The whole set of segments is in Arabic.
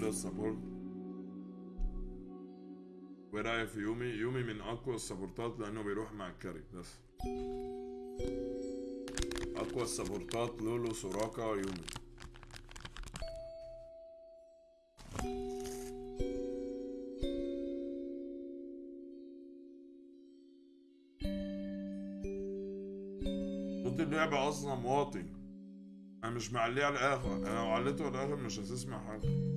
شايف انه قبل ال support ورايك في يومي يومي من أقوى السبورتات لأنه بيروح مع ال carry بس. أقوى السبورتات لولو سوراكا يومي. صوت اللعبة أصلا واطي. أنا مش معليه على الآخر أنا لو عليته على الآخر مش هتسمع حاجة.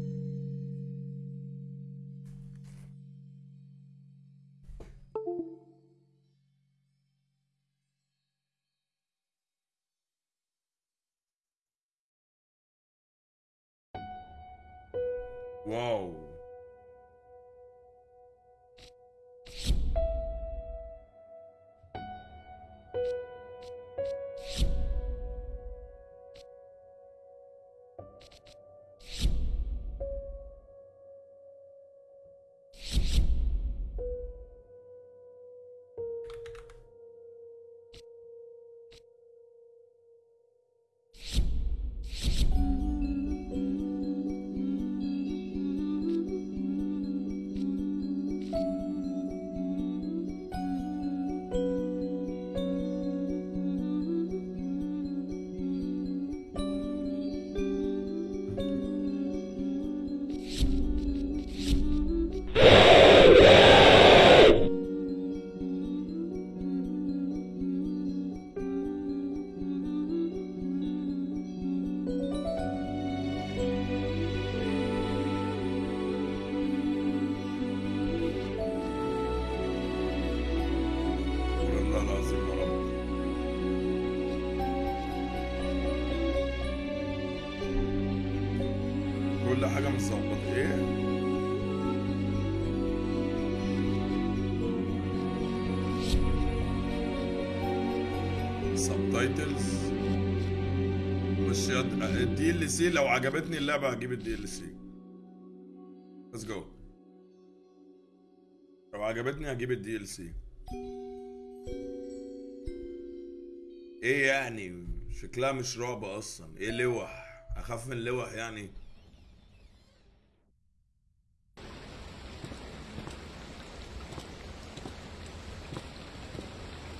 ال DLC لو عجبتني اللعبة هجيب ال DLC let's go لو عجبتني هجيب ال DLC إيه يعني؟ شكلها مش رعب أصلا. إيه لوح أخاف من لوح يعني.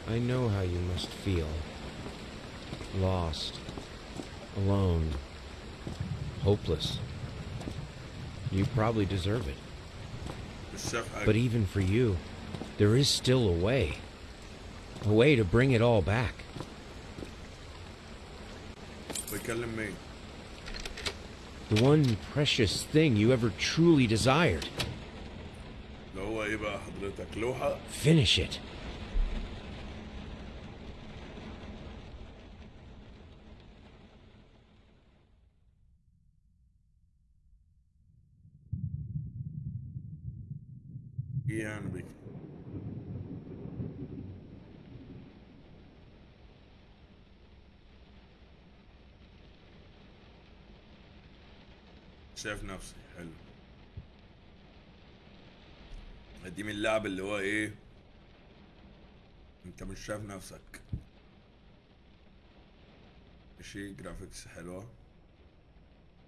I know how you must feel. Lost. Alone. hopeless. You probably deserve it. But even for you, there is still a way. A way to bring it all back. The one precious thing you ever truly desired. Finish it. شايف نفسي حلو. دي من اللعب اللي هو إيه؟ أنت مش شايف نفسك. ماشي graphics حلوة.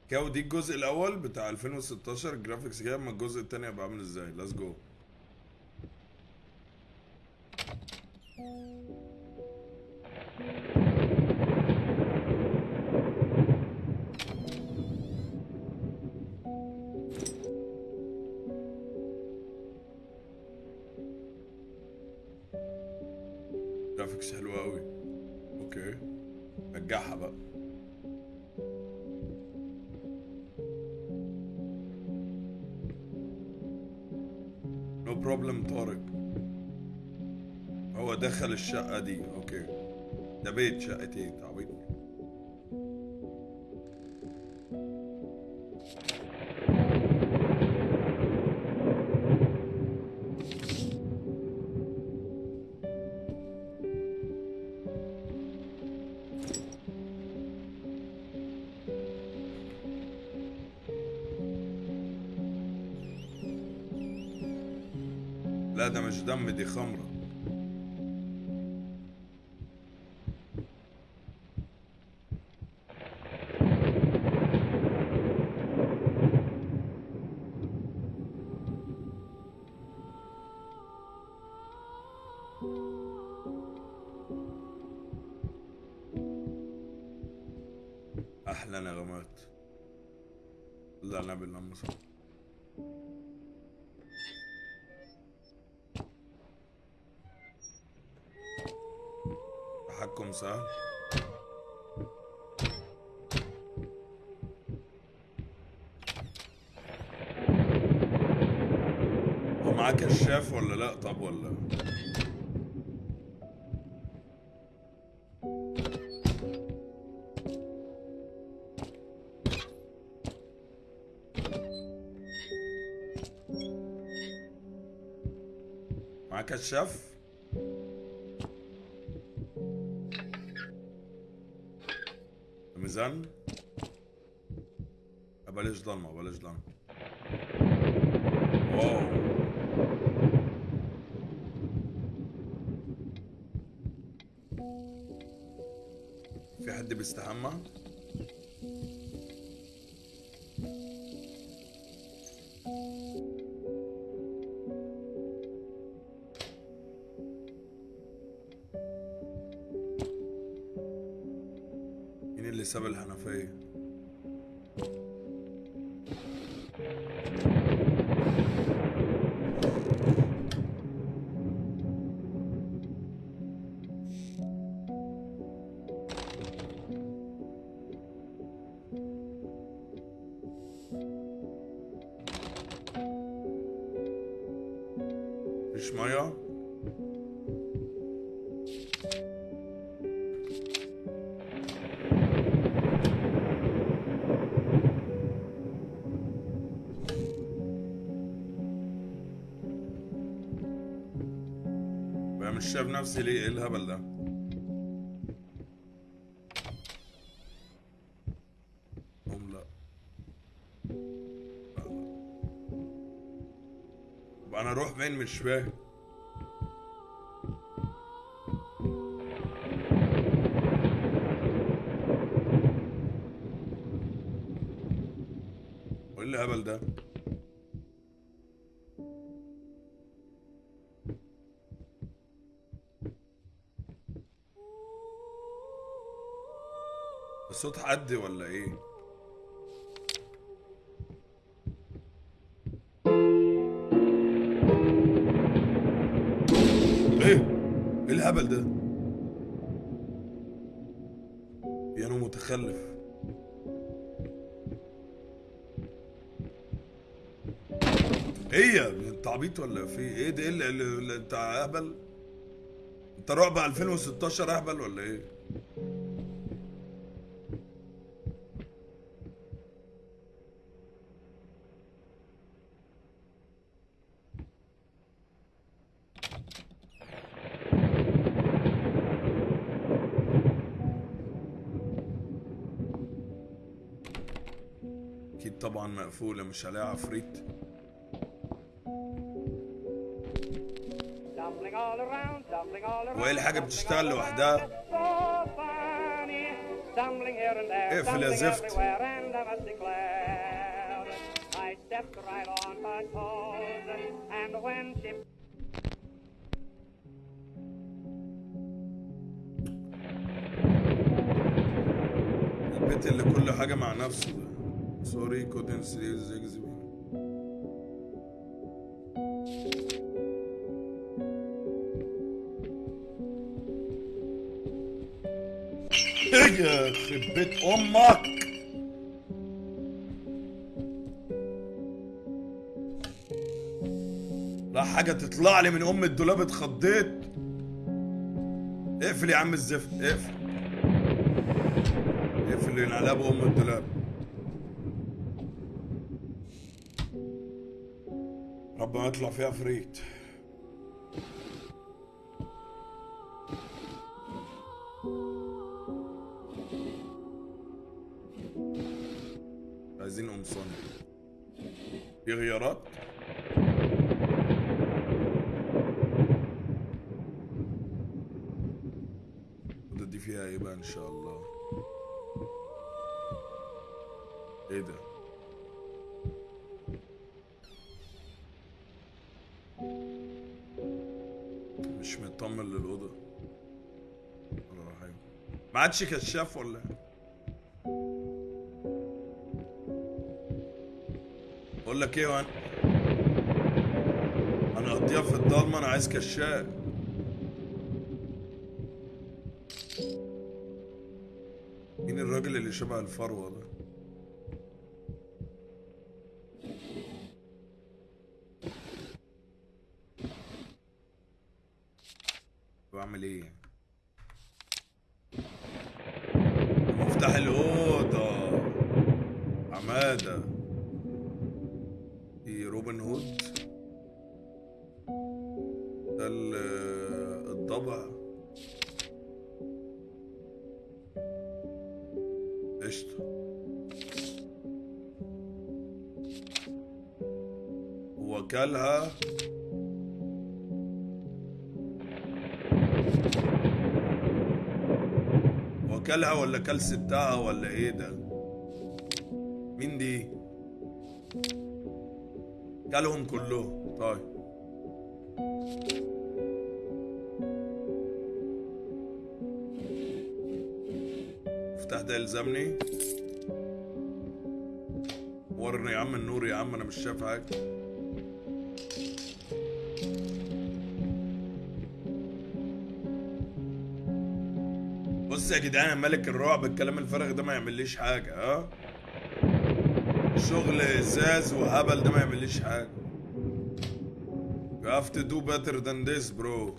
كاو دي الجزء الأول بتاع 2016 graphics كده أما الجزء التاني هيبقى عامل إزاي؟ let's go دخل الشقة دي. أوكي. ده بيت شقتين تعبيط معاه كشاف ولا لا؟ طب ولا؟ معاه كشاف ميزان؟ بلاش ضلمة بلاش ضلمة. واو. حد بيستحمى؟ نفسي ليه إيه الهبل ده؟ هم لا. أنا أروح فين مش فاهم. صوت حد ولا إيه؟ إيه؟ إيه الهبل ده؟ بيانو متخلف. هي انت عبيط ولا في إيه؟ ده إيه اللي انت اهبل انت رعب 2016 اهبل ولا إيه؟ مقفولة مش عليها عفريت وهي الحاجة بتشتغل لوحدها. اقفل يا زفت. البيت اللي كل حاجة مع نفسه. سوري كودن سليز زيجزبي إيه يا خرب بيت أمك. لا حاجة تطلع لي من أم الدولاب اتخضيت. اقفل يا عم الزفت اقفل. اقفل ينعلب ام الدولاب. ربنا يطلع فيها فريت عايزين قمصان في غيارات؟ دي فيها إيه بقى إن شاء الله؟ إيه ده؟ مش مطمن للأوضة. ولا حاجة ما عادش كشاف ولا؟ بقول لك إيه وأنا أنا اقضيها في الضلمه أنا عايز كشاف. مين الراجل اللي شبه الفروة ده؟ ولا كل ستها ولا إيه ده؟ مين دي؟ كلهم كلهم. جدعان يا ملك الرعب الكلام الفارغ ده ما يعمليش حاجة ها شغل إزاز وهبل ده ما يعمليش حاجة. You have to do better than this bro.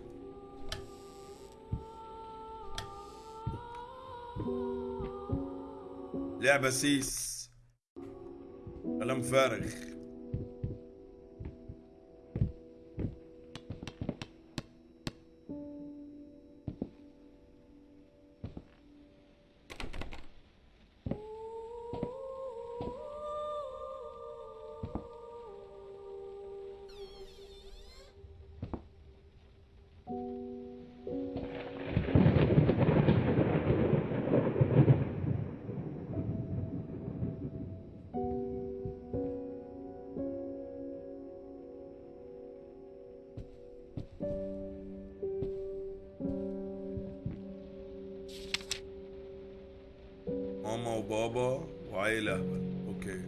لعبة سيس. كلام فارغ. وبابا وعيلة أهبل. أوكي.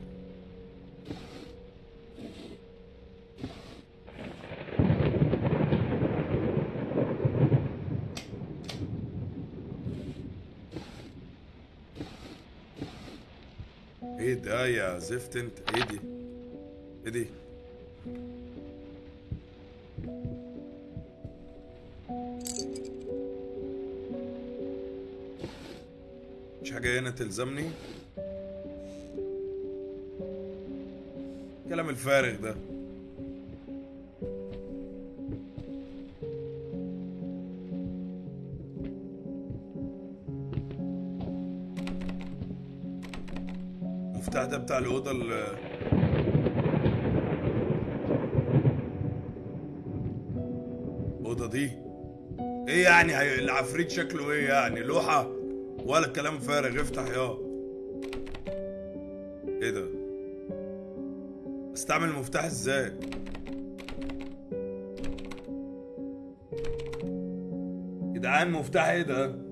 إيه ده يا زفت أنت؟ إيه دي؟ إيه دي؟ تلزمني؟ كلام الفارغ ده. المفتاح ده بتاع الأوضة ال الأوضة دي؟ إيه يعني؟ العفريت شكله إيه يعني؟ لوحة؟ ولا كلام فارغ. افتح يا. إيه ده؟ استعمل المفتاح إزاي؟ جدعان مفتاح إيه ده؟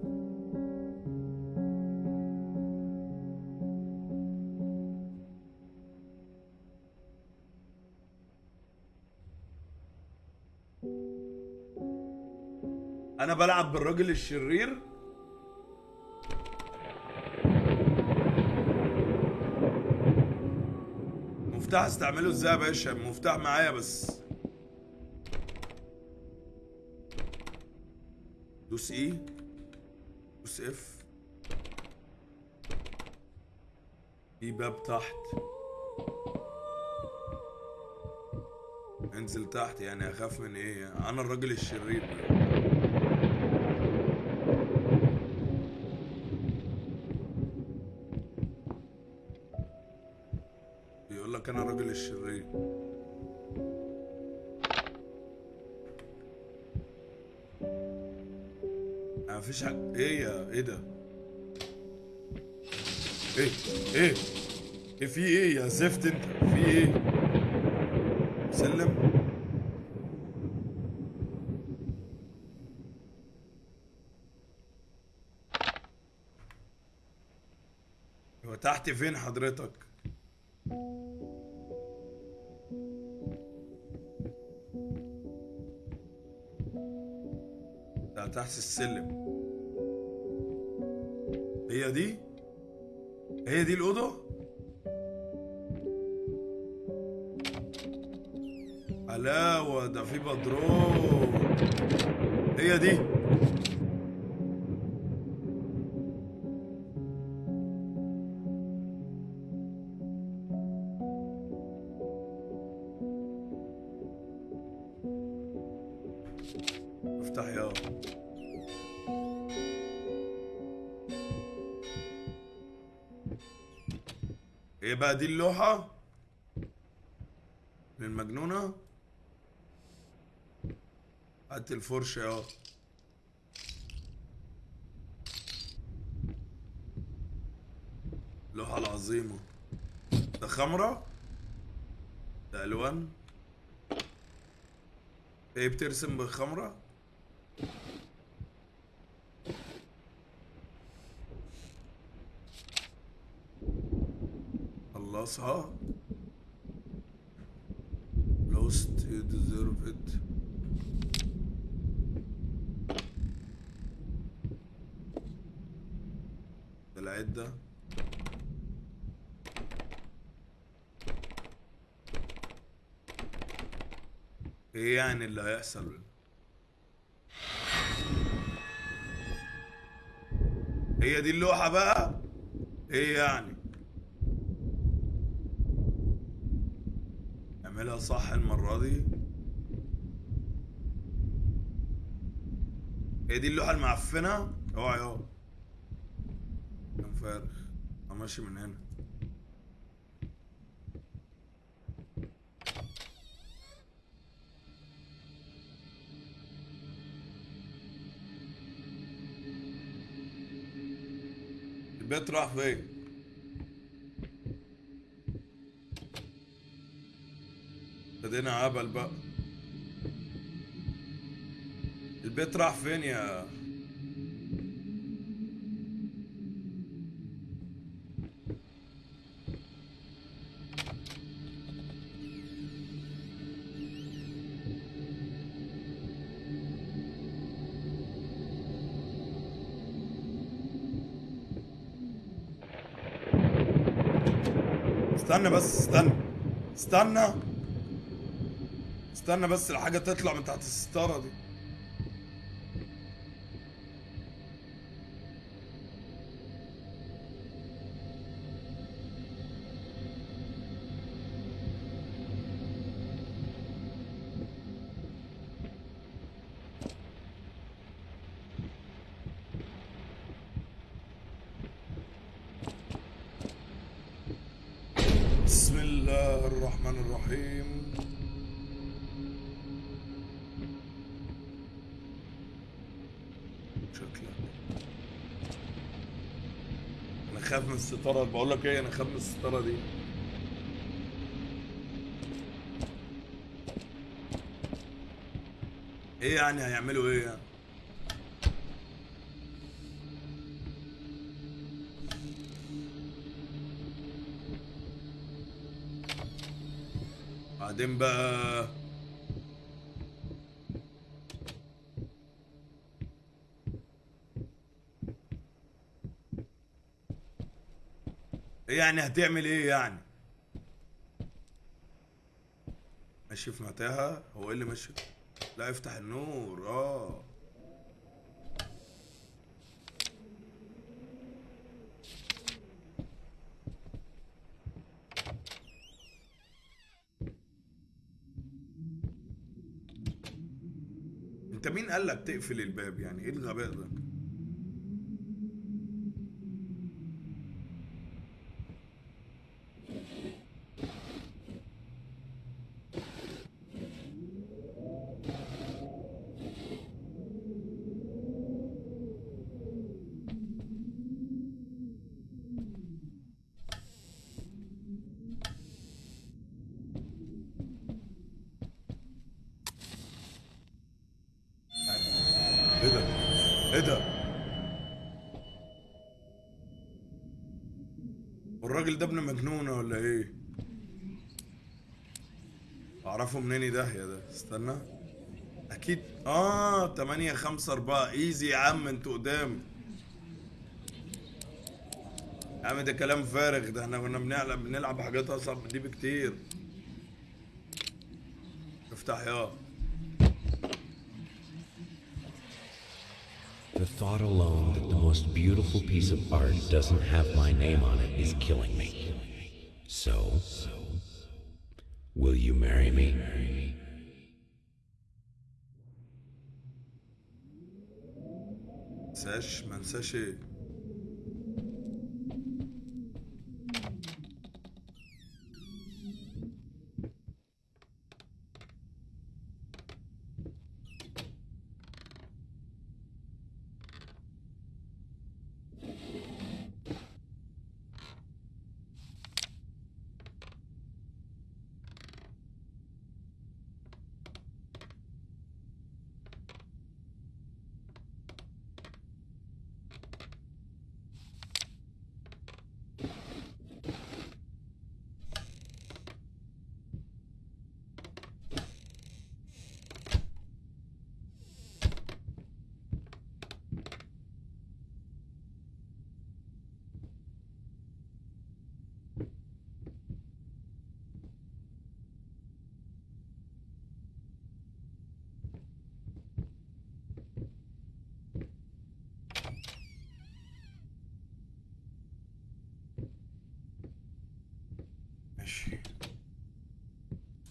أنا بلعب بالراجل الشرير؟ المفتاح استعمله إزاي يا باشا؟ المفتاح معايا بس. دوس اي دوس اف في باب تحت. انزل تحت يعني أخاف من إيه؟ أنا الراجل الشرير. فيش حاجة إيه يا إيه ده؟ إيه إيه؟ إيه في إيه يا زفت انت؟ في إيه؟ سلم. هو تحت فين حضرتك؟ ده تحت السلم. هي دي؟ هي دي الأوضة؟ علاوة ده في بدرون هي دي. دي اللوحة للمجنونة هات الفرشة يا اللوحة العظيمة. ده خمرة؟ ده ألوان. إيه بترسم بالخمرة؟ خلصها lost you deserve it. العدة إيه يعني اللي هيحصل؟ هي دي اللوحة بقى؟ إيه يعني؟ اعملها صح المرة دي؟ هي دي اللوحة المعفنة؟ اوعى يا كان فارغ ماشي من هنا. البيت راح فين؟ ابتدينا عبل بقى. البيت راح فين يا استنى بس استنى. استنى. استنى بس الحاجة تطلع من تحت الستارة دي. الستاره بقول لك إيه أنا من الستاره دي. إيه يعني هيعملوا إيه يعني؟ بعدين بقى يعني هتعمل إيه يعني؟ ماشي في متاهة هو إيه اللي ماشي لا افتح النور آه. انت مين قال لك تقفل الباب؟ يعني إيه الغباء ده؟ الراجل ده ابن مجنونة ولا إيه؟ أعرفه منين؟ داهية ده؟ استنى. أكيد. آه 8 5 4 إيزي يا عم أنتوا قدام. يا عم ده كلام فارغ. ده إحنا كنا بنلعب بنلعب حاجات أصعب من دي بكتير. افتح يا. The thought alone that the most beautiful piece of art doesn't have my name on it is killing me. So, will you marry me? منساش منساش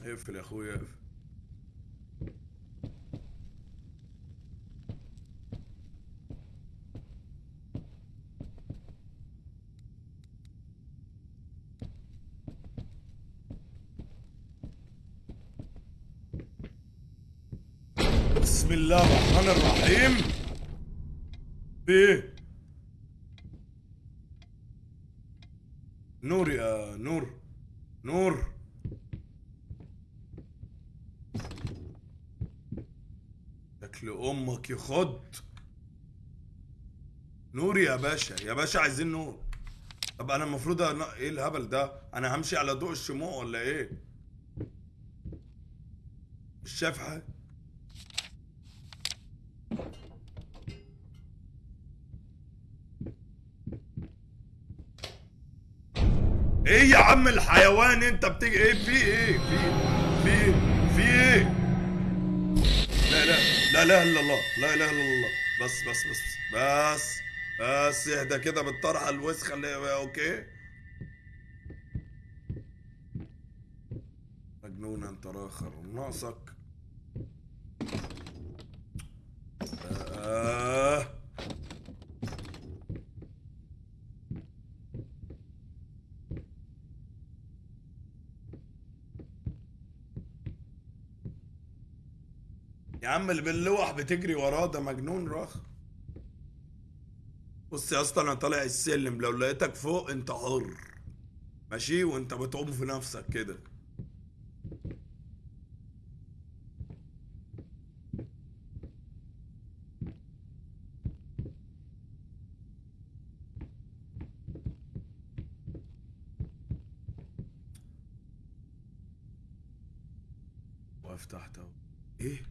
اقفل يا اخويا. اقفل بسم الله الرحمن الرحيم. إيه نور يا نور نور شكل أمك يخض نور يا باشا. يا باشا عايزين نور طب أنا المفروض أنا... إيه الهبل ده؟ أنا همشي على ضوء الشموع ولا إيه؟ مش شايف حاجة؟ إيه يا عم الحيوان أنت بتيجي؟ إيه في إيه؟ في في في إيه؟ لا لا لا إله إلا الله. لا إله إلا الله. بس بس بس بس بس. اهدى كده بالطرحة الوسخة اللي أوكي؟ مجنون انت راخر ناقصك. آه. يا عم اللي باللوح بتجري وراه ده مجنون راخ بص يا اسطى أنا طالع السلم لو لقيتك فوق أنت حر. ماشي؟ وأنت بتعوم في نفسك كده واقف تحت اهو إيه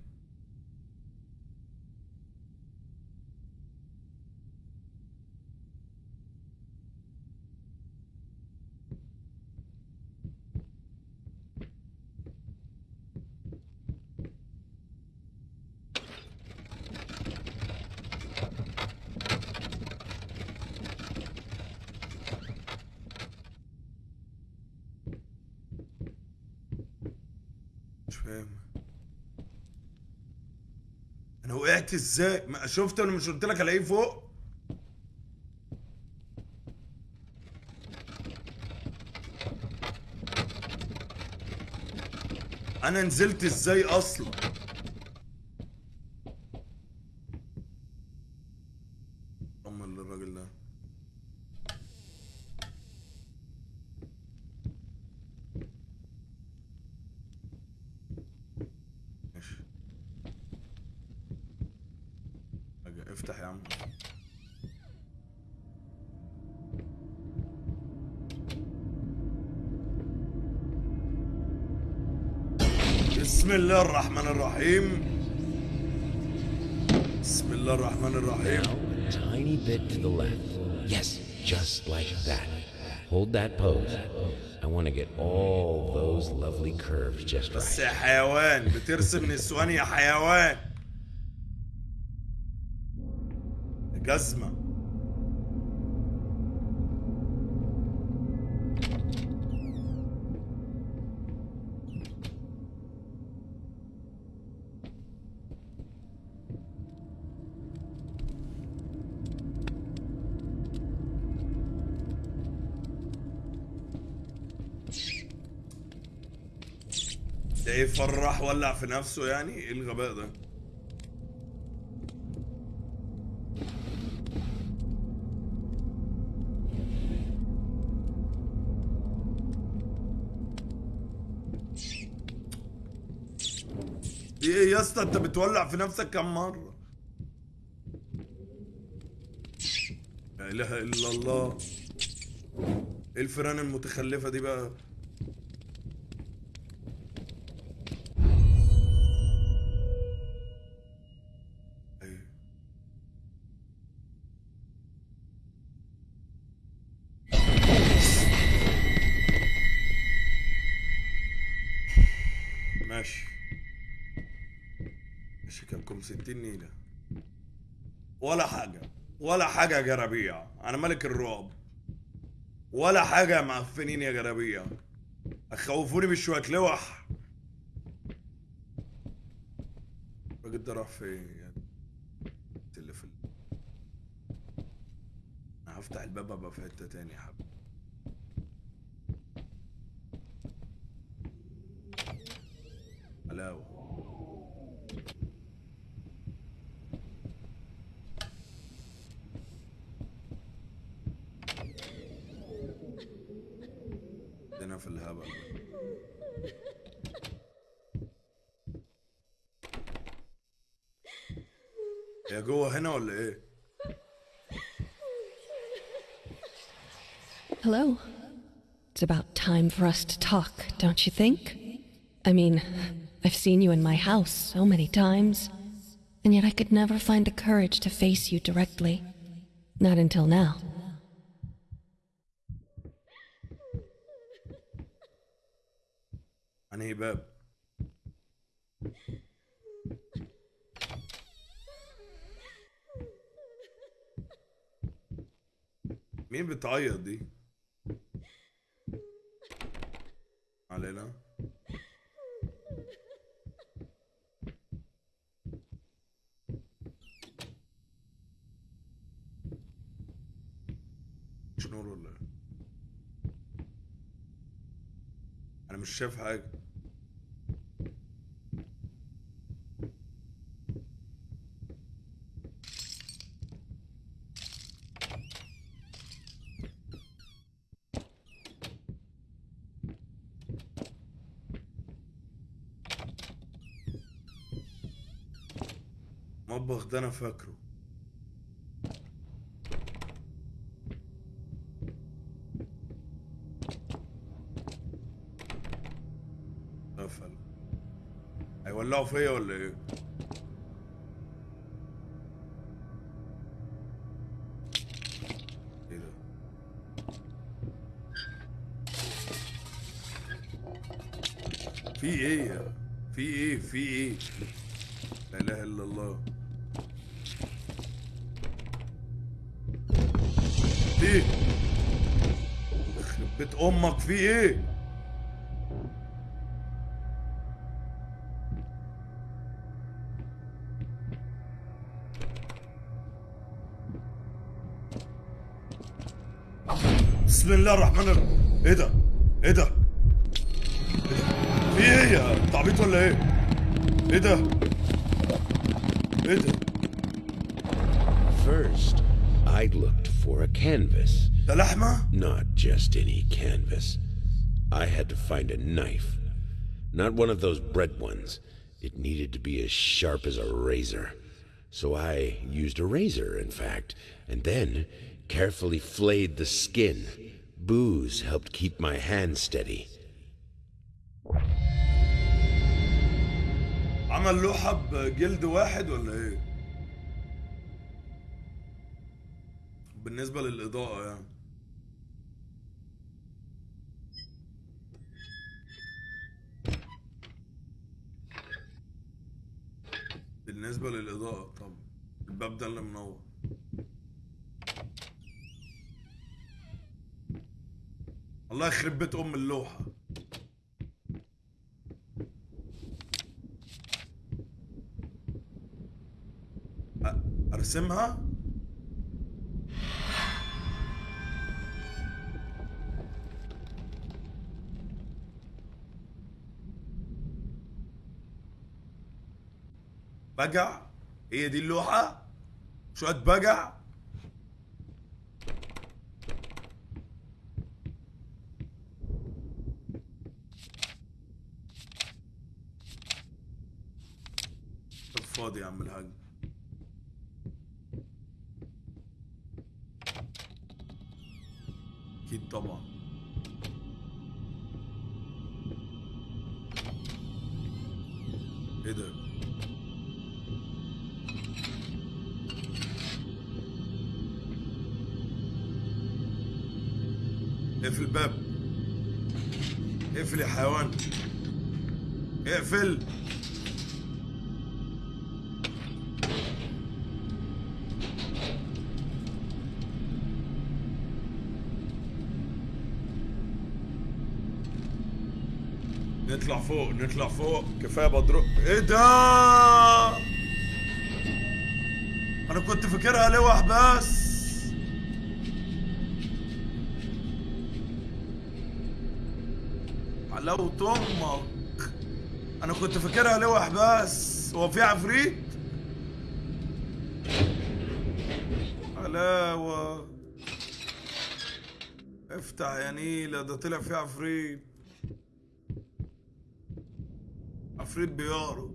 مش فاهم إزاي؟ ما شفت أنا مش قلت لك الاقيه فوق؟ أنا نزلت إزاي أصلا؟ الله الرحمن الرحيم بسم الله الرحمن الرحيم Now, a tiny bit to the left. Yes, just like that. Hold that pose. I want to get all those lovely curves just بس right. يا حيوان بترسم نسوان يا حيوان جزمة فرح ولع في نفسه يعني؟ إيه الغباء ده؟ إيه يا اسطى أنت بتولع في نفسك كم مرة؟ لا إله إلا الله. إيه الفيران المتخلفة دي بقى؟ نيلة ولا حاجة. ولا حاجة يا جرابيع أنا ملك الرعب ولا حاجة يا معفنين يا جرابيع أخوفوني بشوية. لوح. الراجل ده راح فين اللي في. أنا هفتح الباب ابقى في حتة تاني يا حبيبي. حلاوه هي جوه هنا ولا ايه؟ Hello. It's about time for us to talk, don't you think? I mean, I've seen you in my house so many times, and yet I could never find the courage to face you directly. Not until now. مين بتعيط دي؟ علينا مش نور ولا إيه؟ أنا مش شايف حاجة ده أنا فاكره. قفل هيولعوا فيا ولا إيه؟ ده؟ في إيه يا؟ في إيه؟ في إيه؟ لا إله إلا الله. أمك في إيه؟ بسم الله الرحمن الرحيم. إيه ده؟ إيه ده؟ في إيه يا تعبيط ولا إيه؟ إيه ده؟ إيه ده؟ First, I looked for a canvas. ده لحمه Not just any canvas. I had to find a knife. Not one of those bread ones. It needed to be as sharp as a razor. So I used a razor, in fact, and then carefully flayed the skin. Booze helped keep my hand steady. عمل لوحه بجلد واحد ولا ايه بالنسبه للاضاءه يعني بالنسبة للإضاءة طب الباب ده اللي منور. الله يخرب بيت أم اللوحة. أ- بجع هي دي اللوحة؟ شوية طب فاضي يا عم الحاج. أكيد طبعا. إيه ده؟ اقفل الباب. اقفل يا حيوان. اقفل. نطلع فوق نطلع فوق. كفاية بدر إيه ده؟ أنا كنت فاكرها لوح بس. حلاوة أمك أنا كنت فاكرها لوح بس. هو في عفريت؟ حلاوة افتح يا نيلة ده طلع في عفريت. عفريت بيعرج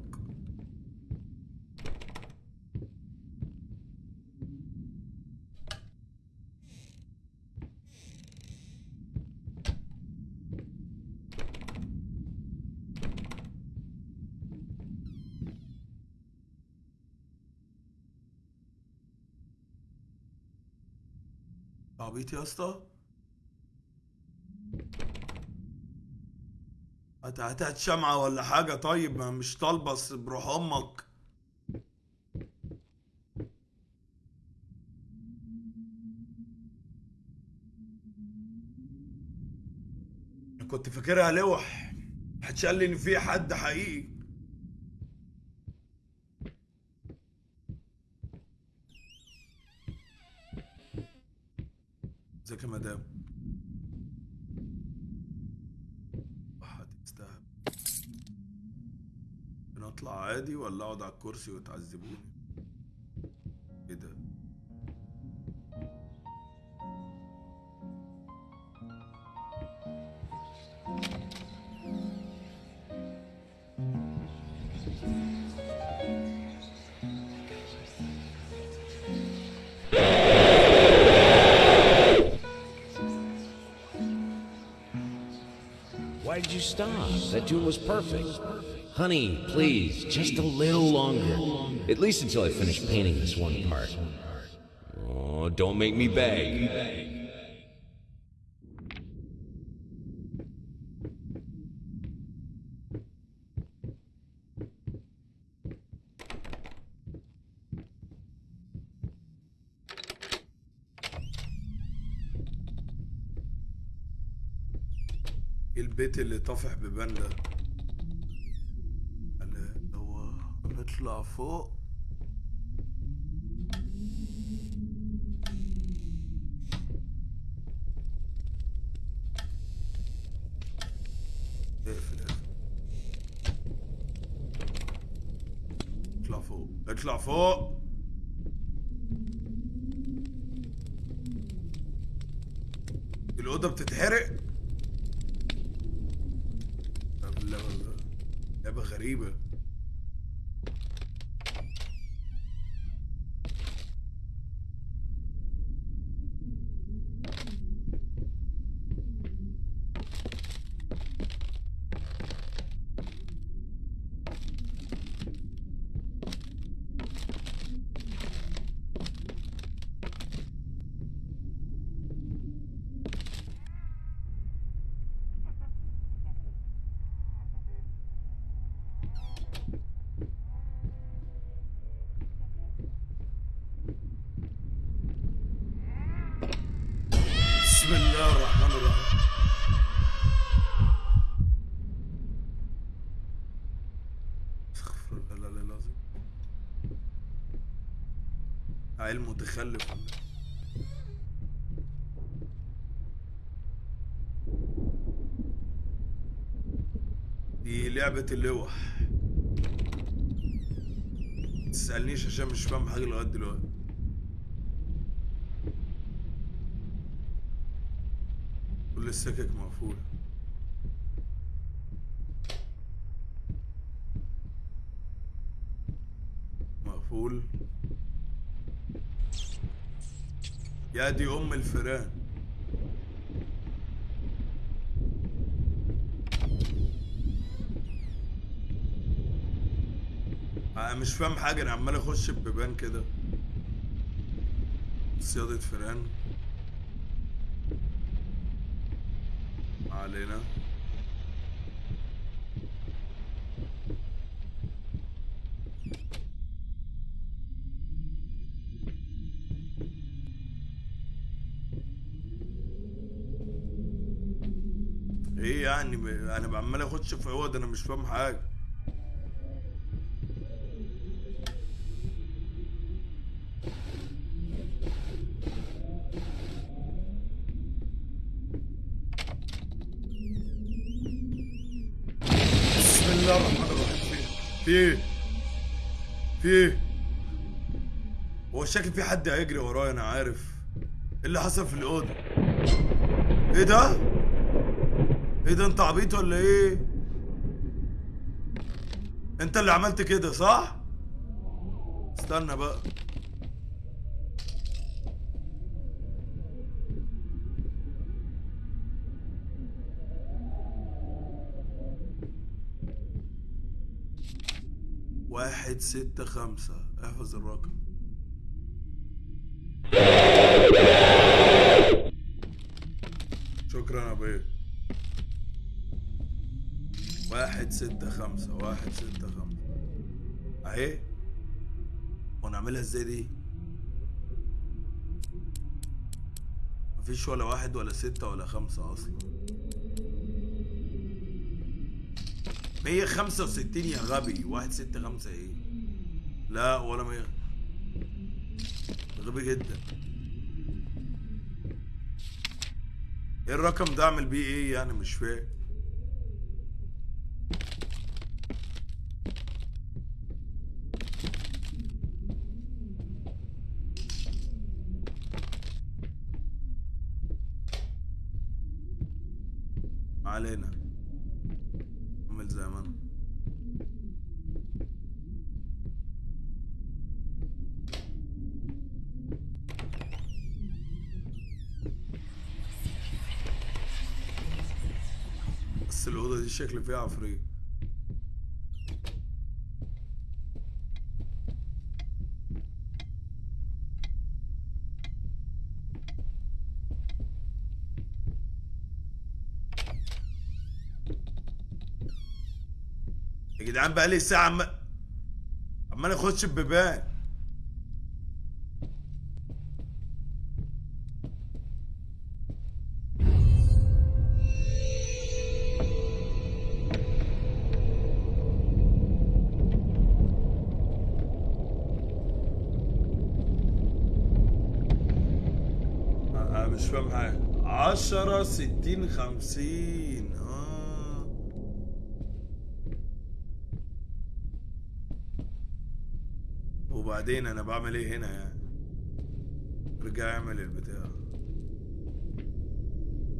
عبيط يا اسطى هات شمعة ولا حاجة؟ طيب ما مش طالبة بروح أمك كنت فاكرها لوح. محدش قال لي إن في حد حقيقي. ازيك يا مدام؟ هتستهبل نطلع عادي ولا اقعد على الكرسي وتعذبوني؟ That tune was perfect. Honey, please, just a little longer. At least until I finish painting this one part. Oh, don't make me beg. البيت اللي طافح بيبان ده أنا هو نطلع فوق اطلع فوق الأوضة بتتحرق طب لا والله لعبة غريبة بسم الله الرحمن الرحيم استغفر الله العلي العظيم عيل متخلف؟ دي لعبة اللوح. تسألنيش عشان مش فاهم حاجة لغاية دلوقتي. كل السكك مقفولة. مقفول. يا دي أم الفيران. أنا مش فاهم حاجة أنا عمال أخش ببيبان كده. صيادة فيران. ما علينا. اخش في عوض أنا مش فاهم حاجة. بسم الله الرحمن الرحيم. في إيه؟ في إيه؟ هو شاكك في حد هيجري ورايا؟ أنا عارف. إيه اللي حصل في الأوضة؟ إيه ده؟ إيه ده أنت عبيط ولا إيه؟ انت اللي عملت كده صح؟ استنى بقى. واحد ستة خمسة. احفظ الرقم. ستة خمسة واحد ستة خمسة. أهي. ونعملها إزاي دي؟ مفيش ولا واحد ولا ستة ولا خمسة أصلا. مية خمسة وستين يا غبي. واحد ستة خمسة إيه؟ لا ولا مية. غبي جدا. إيه الرقم ده؟ أعمل بيه إيه يعني؟ مش فاهم. علينا. اعمل زي ما أنا. بس الأوضة دي شكل فيها عفريت. جدعان بقالي ساعة عمال عمال اخش ببيبان أنا مش فاهم حاجة. عشرة ستين خمسين آه. وبعدين أنا بعمل إيه هنا يعني؟ ارجع اعمل البتاع.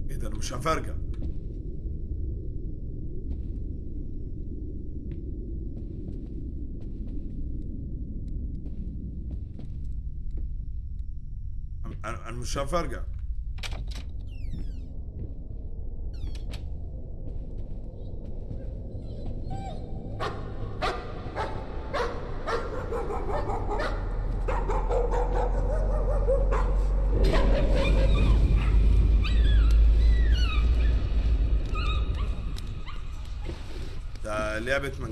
إيه ده أنا مش هفرجع. أنا أنا مش هفرجع. ده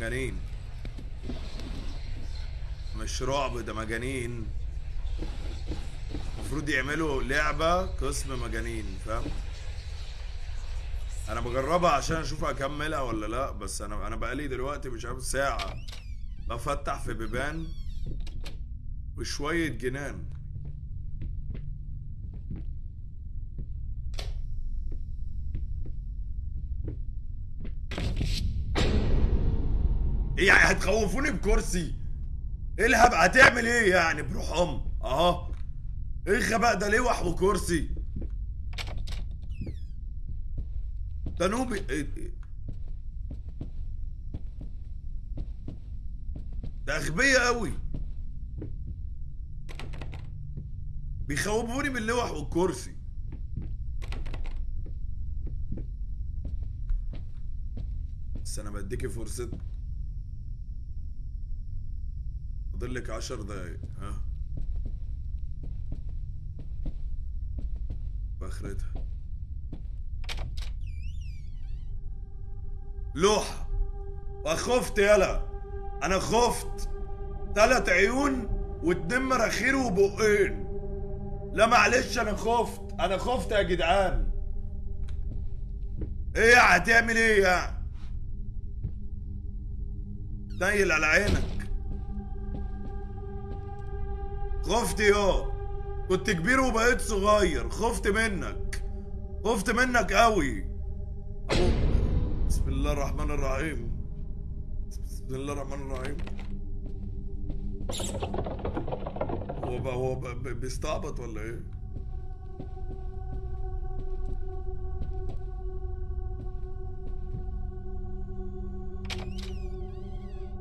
مجانين. مش رعب ده مجانين. المفروض يعملوا لعبة قسم مجانين فاهم؟ أنا بجربها عشان أشوف أكملها ولا لأ بس أنا أنا بقالي دلوقتي مش عارف ساعة بفتح في بيبان وشوية جنان. يعني هتخوفوني بكرسي. إيه الهب هتعمل إيه يعني؟ بروح أم. أهو. إيه الغباء ده؟ لوح وكرسي ده نوبي إيه؟ إيه؟ ده اغبياء قوي بيخوفوني باللوح والكرسي. بس أنا بديكي فرصة. فاضل لك عشر دقايق ها؟ بآخرتها. لوحة. وخفت يلا. أنا خفت. تلات عيون واتنين مراخير وبقين. لا معلش أنا خفت. أنا خفت يا جدعان. إيه هتعمل إيه يعني نيل على عينك. خفت يا. كنت كبير وبقيت صغير. خفت منك. خفت منك قوي. بسم الله الرحمن الرحيم. بسم الله الرحمن الرحيم. هو بقى هو بقى بي- بيستعبط ولا إيه؟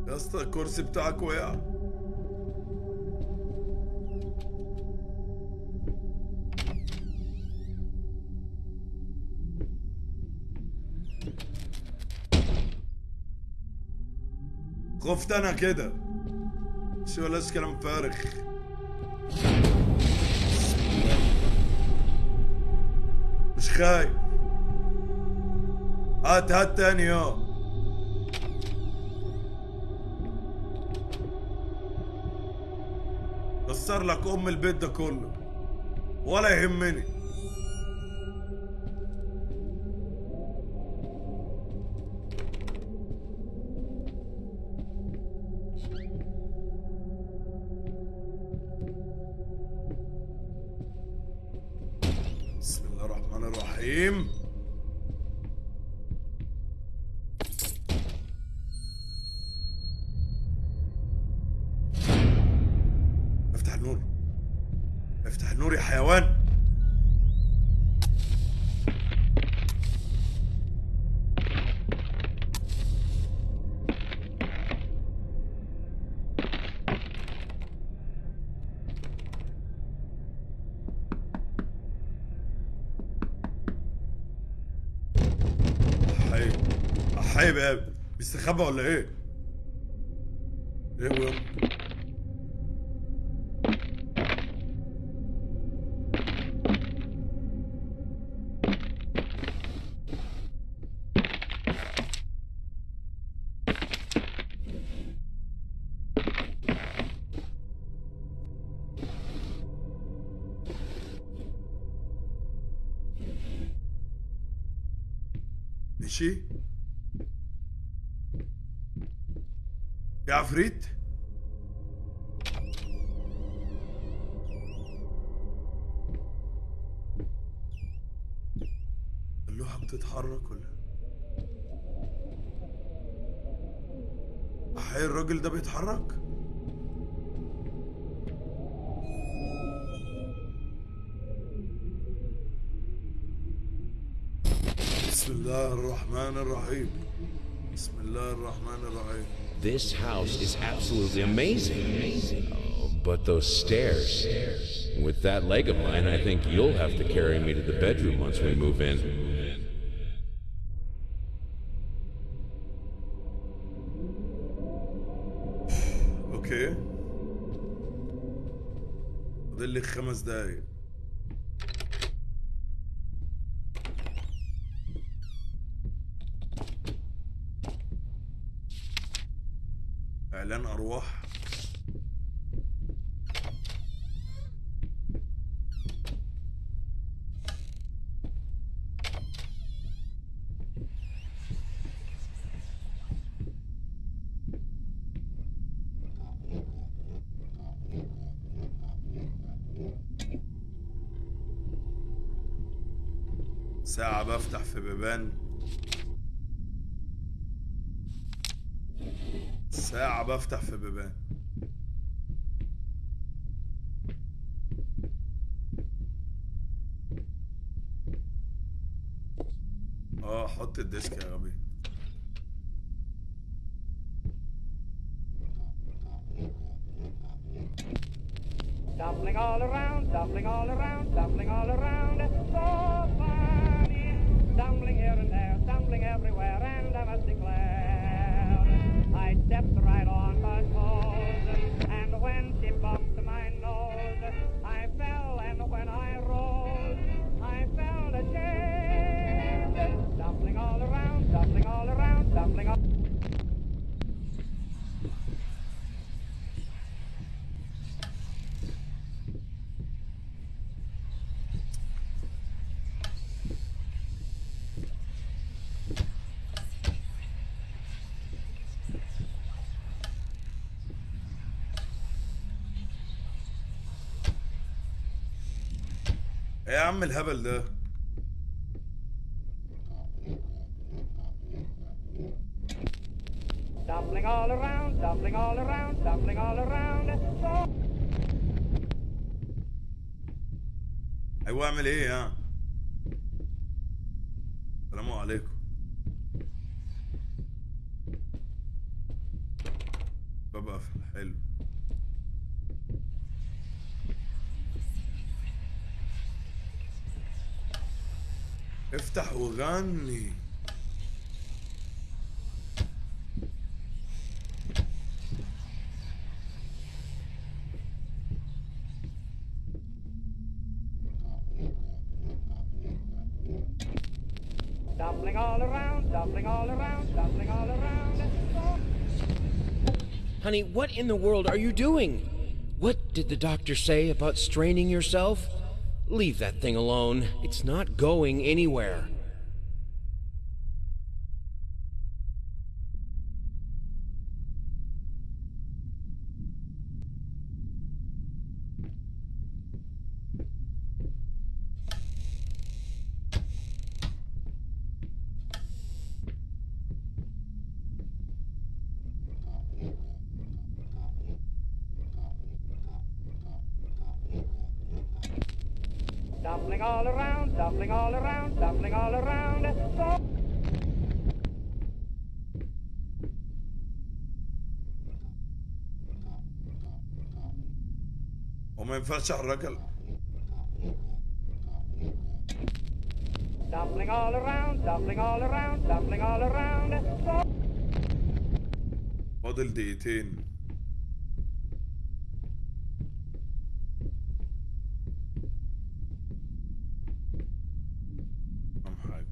يا أسطى الكرسي بتاعك وقع. خفت أنا كده مش ولاش كلام فارغ. مش خايف هات هات تاني يا كسر لك ام البيت ده كله ولا يهمني بيستخبى ولا إيه؟ عفريت؟ اللوحة بتتحرك ولا؟ أحيي الراجل ده بيتحرك؟ بسم الله الرحمن الرحيم. بسم الله الرحمن الرحيم. This house is absolutely amazing. Oh, but those stairs. With that leg of mine, I think you'll have to carry me to the bedroom once we move in. اوكي فاضل لي خمس دقايق اعلان ارواح ساعة بفتح في بيبان ساعة بفتح في بيبان. آه حط الديسك. إيه يا عم الهبل ده؟ أيوه اعمل إيه يا السلام عليكم. بابا حلو افتح وغني Stumbling all around, stumbling all around, stumbling all around. So Honey, what in the world are you doing? What did the doctor say about straining yourself? Leave that thing alone. It's not going anywhere. وما ينفعش احرك ال- stumbling all around, stumbling all around, stumbling all around. So فاضل دقيقتين أهم حاجة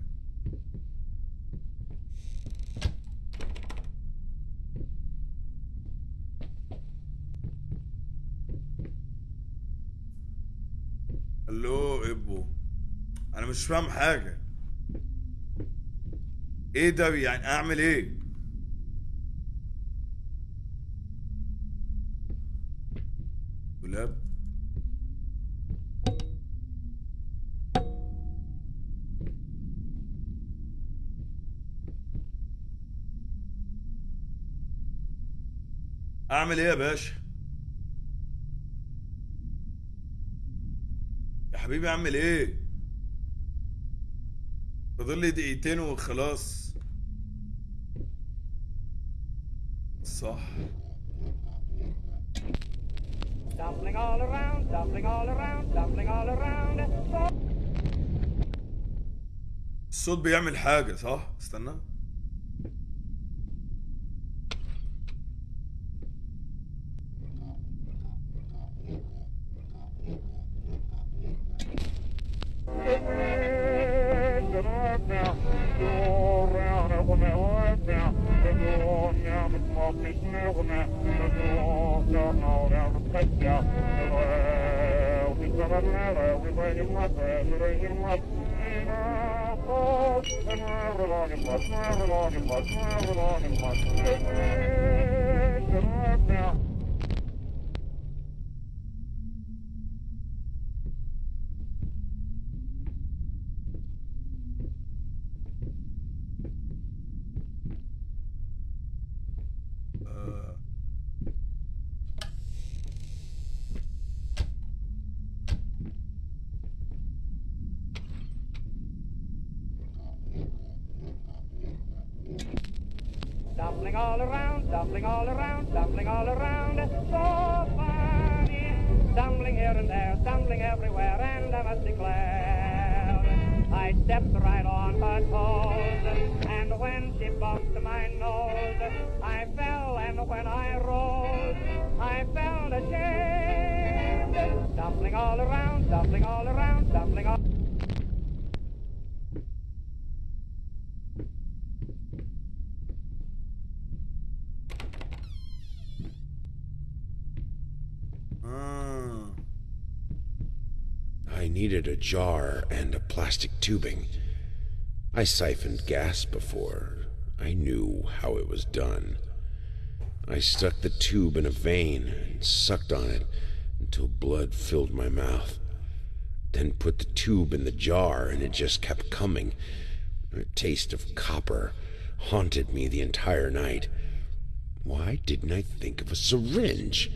ألو ابو أنا مش فاهم حاجة. إيه ده؟ يعني اعمل إيه؟ دولاب اعمل إيه يا باشا؟ يا حبيبي اعمل إيه؟ فاضل لي دقيقتين وخلاص. صح. الصوت بيعمل حاجة صح؟ استنى. All around, dumpling all around, dumpling all around. So funny. Stumbling here and there, stumbling everywhere, and I must declare, I stepped right on her toes, and when she bumped my nose, I fell, and when I rose, I felt ashamed. Dumpling all around, dumpling all around, dumpling all. آه. I needed a jar and a plastic tubing. I siphoned gas before. I knew how it was done. I stuck the tube in a vein and sucked on it until blood filled my mouth. Then put the tube in the jar and it just kept coming. A taste of copper haunted me the entire night. Why didn't I think of a syringe?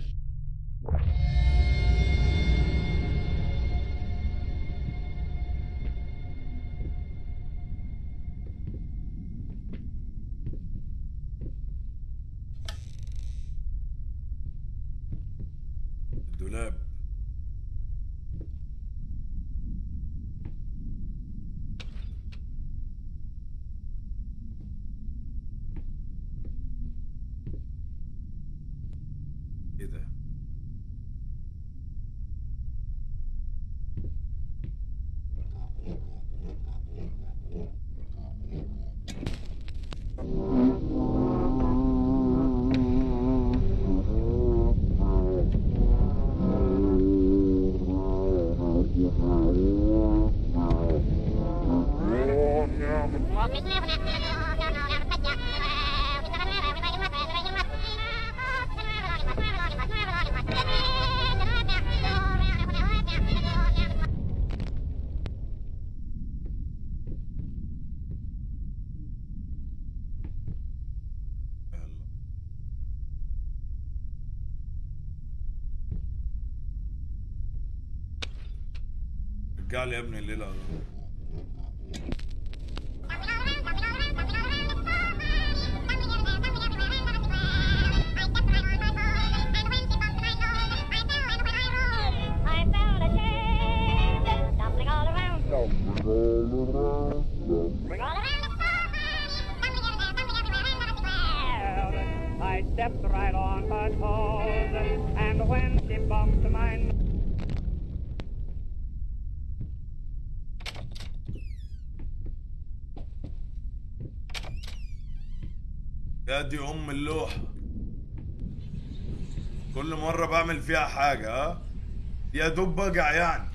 Stepped right on her toes, and when she bumped my يا دي أم اللوحة كل مرة بعمل فيها حاجة ها؟ يا دوب بجع يعني.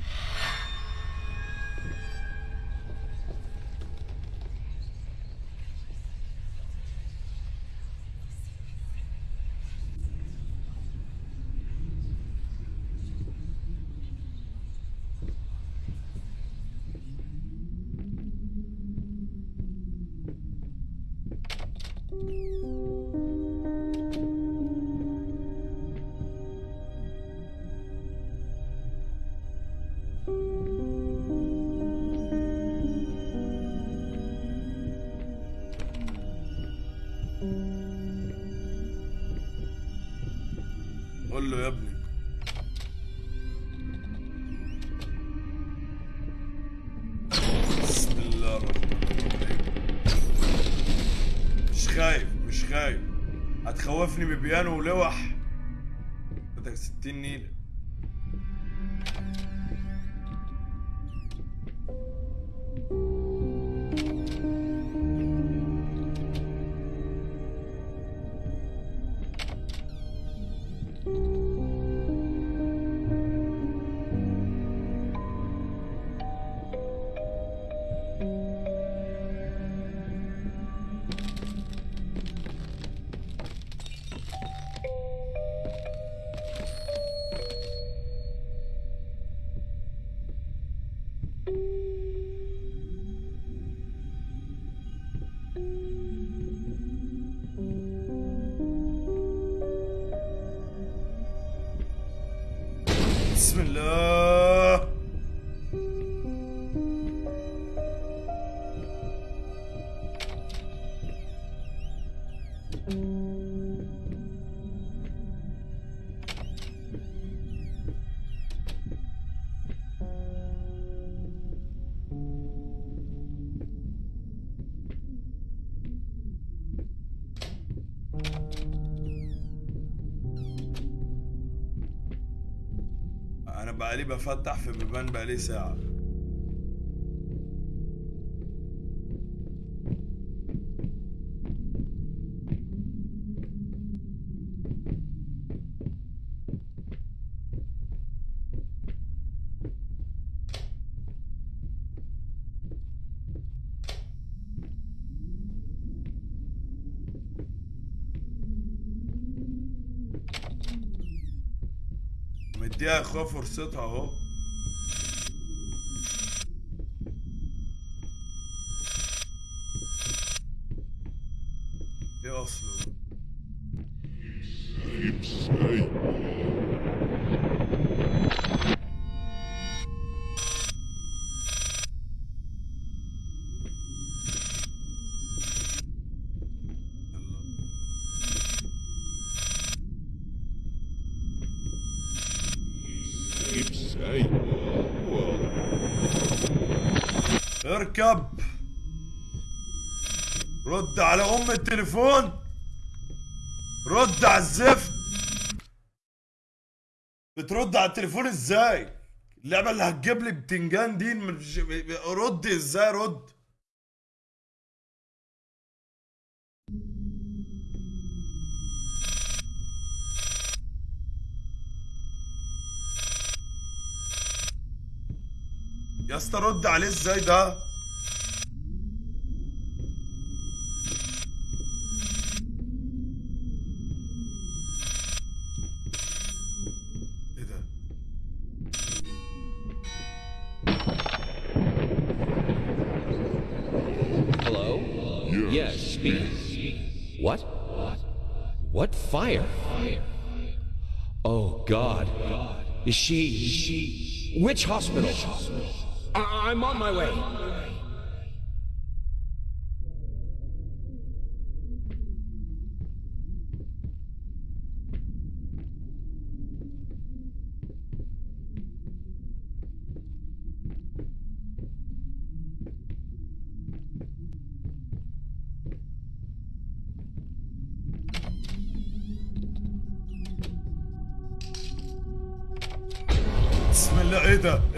بقالي بفتح في بيبان بقالي ساعة. مديها اخوها فرصتها اهو. اركب رد على أم التليفون. رد على الزفت. بترد على التليفون إزاي؟ اللعبة اللي هتجيب لي بتنجان دي مش- رد إزاي؟ رد. يا اسطى رد عليه إزاي ده؟ Yes. What? What fire? Oh, God. Is she. Which hospital? I- I'm on my way.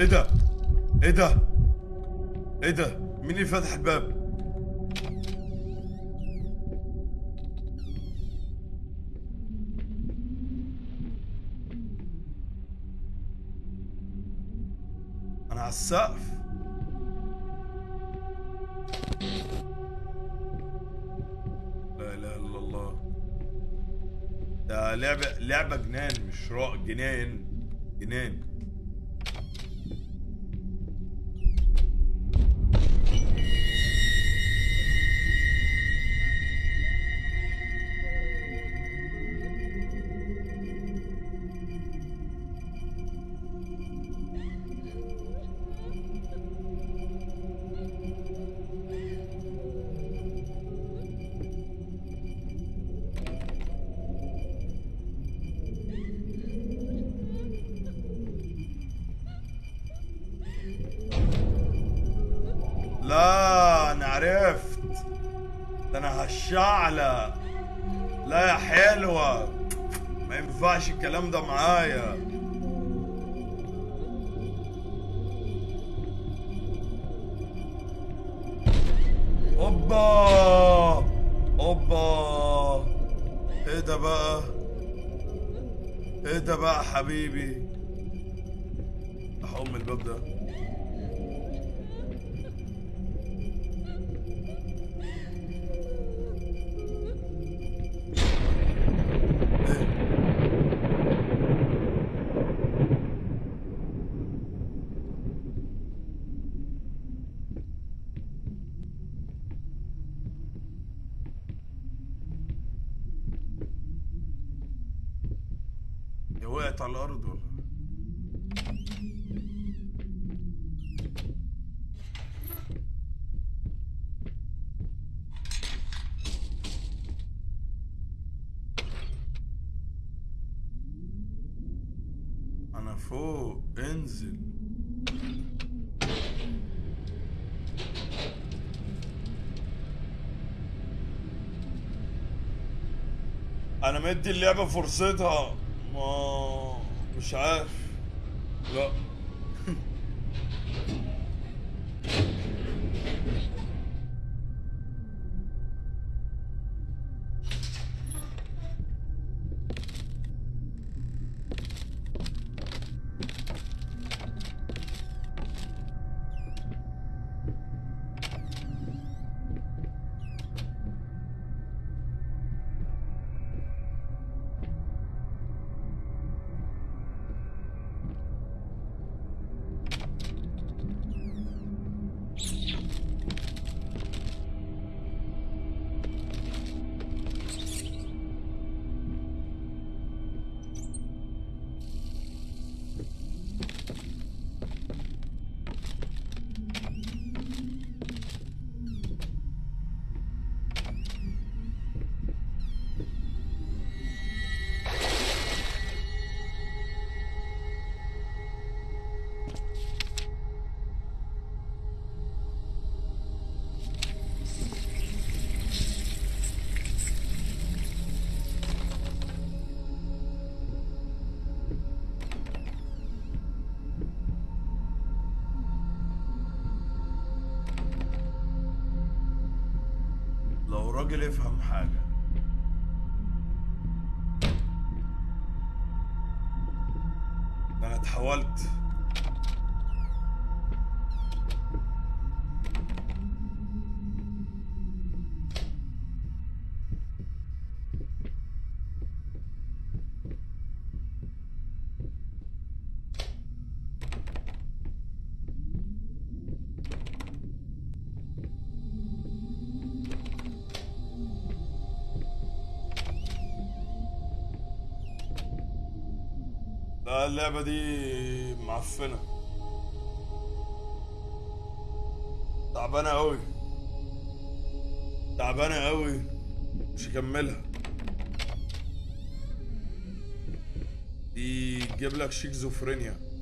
إيه ده؟ إيه ده؟ إيه ده؟ مين اللي فتح الباب؟ أنا على السقف. لا إله إلا الله. ده لعبة لعبة جنان مش راء جنان. جنان. ده بقى حبيبي؟ احوم الباب ده. وقعت على الأرض ولا؟ أنا فوق انزل. أنا مدي اللعبة فرصتها. ما مش عارف. لا. راجل يفهم حاجة. ده أنا اتحولت. اللعبة دي معفنة. تعبانة أوي. تعبانة أوي. مش هكملها. دي تجيب لك شيكزوفرينيا.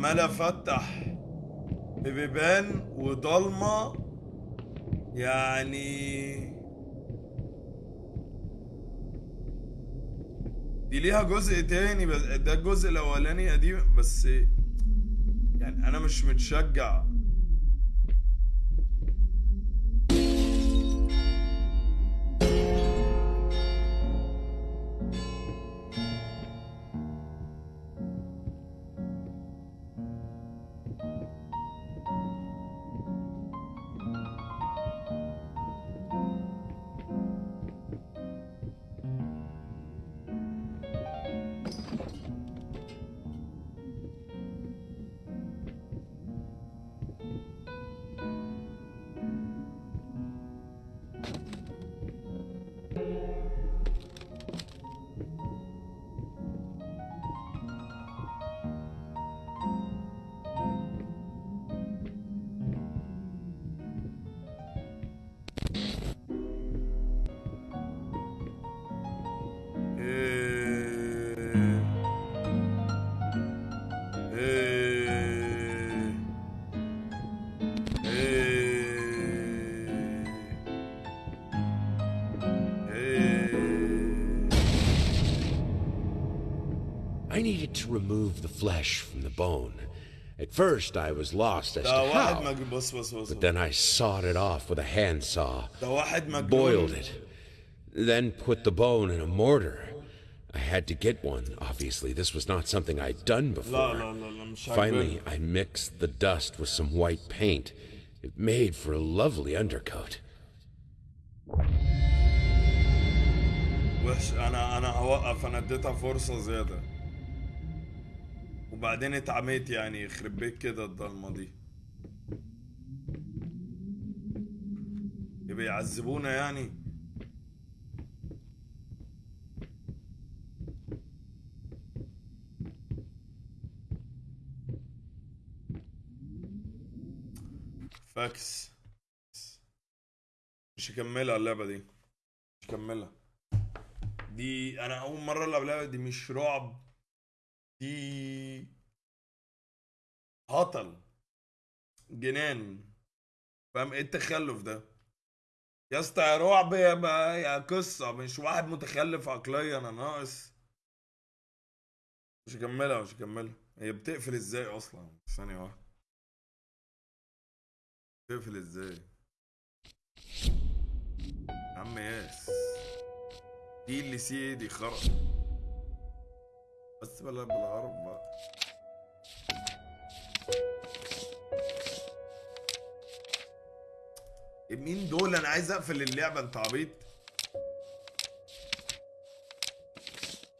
عمال افتح ببيبان وضلمة يعني دي ليها جزء تاني بس ده الجزء الأولاني قديم بس يعني أنا مش متشجع need to remove the flesh from the bone. At first, I was lost as ده to واحد how, مجنون بص بص بص but then I sawed it off with a handsaw, ده واحد مجنون boiled it, then put the bone in a mortar. I had to get one, obviously. This was not something I'd done لا before. لا لا لا مش Finally, عاجبني I mixed the dust with some white paint. It made for a lovely undercoat. وحش انا انا هوقف انا اديتها فرصة زيادة وبعدين اتعميت يعني يخرب بيت كده الضلمة دي. يبقى يعذبونا يعني؟ فاكس. مش هكملها اللعبة دي. مش هكملها. دي أنا أول مرة ألعب اللعبة دي مش رعب. دي هطل جنان. فاهم؟ إيه التخلف ده؟ يا اسطى يا رعب يا يا قصة. مش واحد متخلف عقليا أنا ناقص. مش هكملها مش هكملها. هي بتقفل إزاي أصلا؟ ثانية واحدة. بتقفل إزاي؟ عم ياس. دي اللي سي دي خرا. بس بلا بالعرب بقى مين دول؟ أنا عايز أقفل اللعبة أنت عبيط.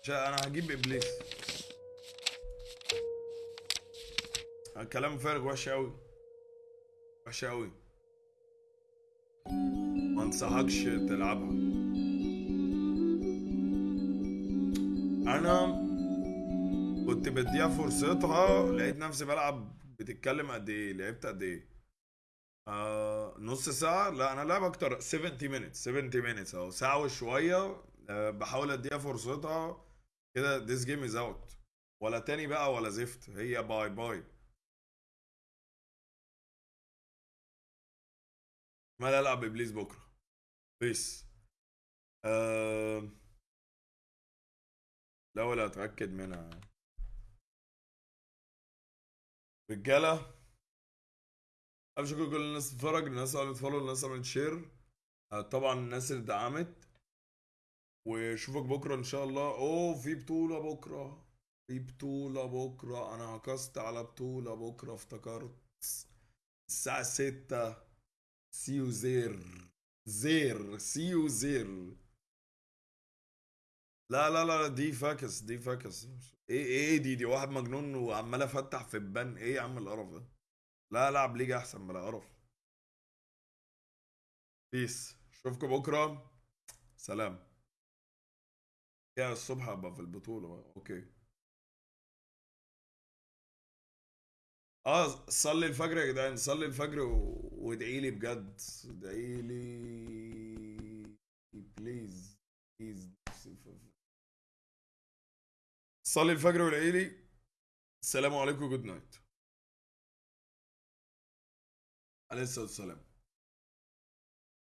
أنا هجيب إبليس. كلام فارغ وحش قوي وحش قوي ما انصحكش تلعبها. أنا كنت بديها فرصتها. لقيت نفسي بلعب بتتكلم قد إيه؟ لعبت قد إيه؟ آه نص ساعة. لا أنا لعب أكتر. 70 minutes 70 minutes أهو. ساعة وشوية. آه بحاول أديها فرصتها. كده this game is out. ولا تاني بقى ولا زفت. هي باي باي ما ألعب إبليس بكرة؟ peace. آه... الأول أتأكد منها. رجاله شكر لكل الناس اللي بتتفرج الناس اللي عملت follow الناس اللي عملت share آه، طبعا الناس اللي دعمت. واشوفك بكرة إن شاء الله. أوه في بطولة بكرة. في بطولة بكرة. أنا عكست على بطولة بكرة افتكرت. الساعة 6 سيو زير زير سيو زير لا لا لا دي فاكس دي فاكس. إيه إيه دي دي واحد مجنون وعمال أفتح في البان إيه يا عم القرف ده؟ لا العب ليجا أحسن بلا قرف. بيس أشوفكم بكرة. سلام. يا الصبح ابقى في البطولة بقى. أوكي. آه صلي الفجر يا جدعان. صلي الفجر. وادعي لي بجد. ادعي لي. please please صلي الفجر وادعي لي السلام عليكم good night عليه الصلاة والسلام.